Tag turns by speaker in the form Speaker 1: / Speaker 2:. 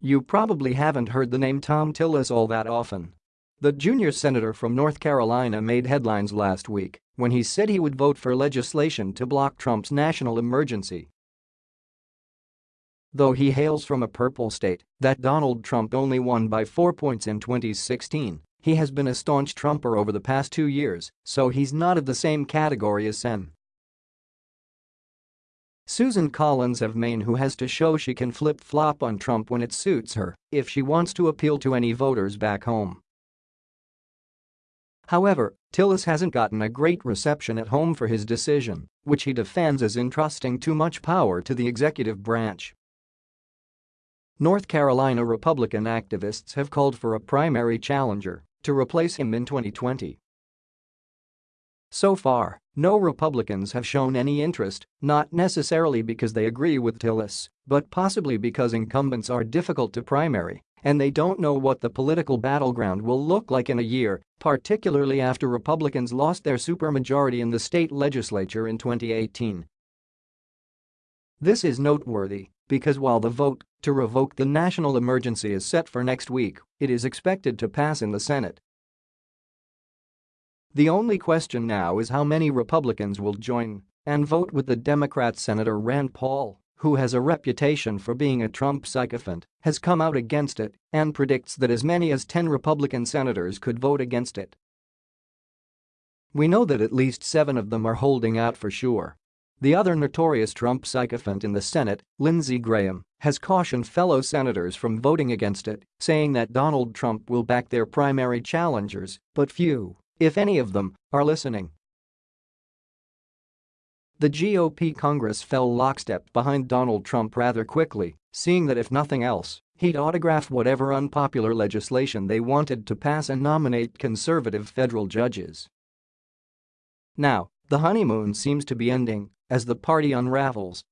Speaker 1: You probably haven't heard the name Thom Tillis all that often. The junior senator from North Carolina made headlines last week when he said he would vote for legislation to block Trump's national emergency. Though he hails from a purple state that Donald Trump only won by four points in 2016, he has been a staunch Trumper over the past two years, so he's not of the same category as Sem. Susan Collins of Maine who has to show she can flip-flop on Trump when it suits her if she wants to appeal to any voters back home. However, Tillis hasn't gotten a great reception at home for his decision, which he defends as entrusting too much power to the executive branch. North Carolina Republican activists have called for a primary challenger to replace him in 2020. So far, no Republicans have shown any interest, not necessarily because they agree with Tillis, but possibly because incumbents are difficult to primary and they don't know what the political battleground will look like in a year, particularly after Republicans lost their supermajority in the state legislature in 2018. This is noteworthy because while the vote to revoke the national emergency is set for next week, it is expected to pass in the Senate the only question now is how many Republicans will join and vote with the Democrat Senator Rand Paul, who has a reputation for being a Trump sycophant, has come out against it and predicts that as many as 10 Republican senators could vote against it. We know that at least seven of them are holding out for sure. The other notorious Trump sycophant in the Senate, Lindsey Graham, has cautioned fellow senators from voting against it, saying that Donald Trump will back their primary challengers, but few if any of them, are listening. The GOP Congress fell lockstep behind Donald Trump rather quickly, seeing that if nothing else, he'd autograph whatever unpopular legislation they wanted to pass and nominate conservative federal judges. Now, the honeymoon seems to be ending as the party unravels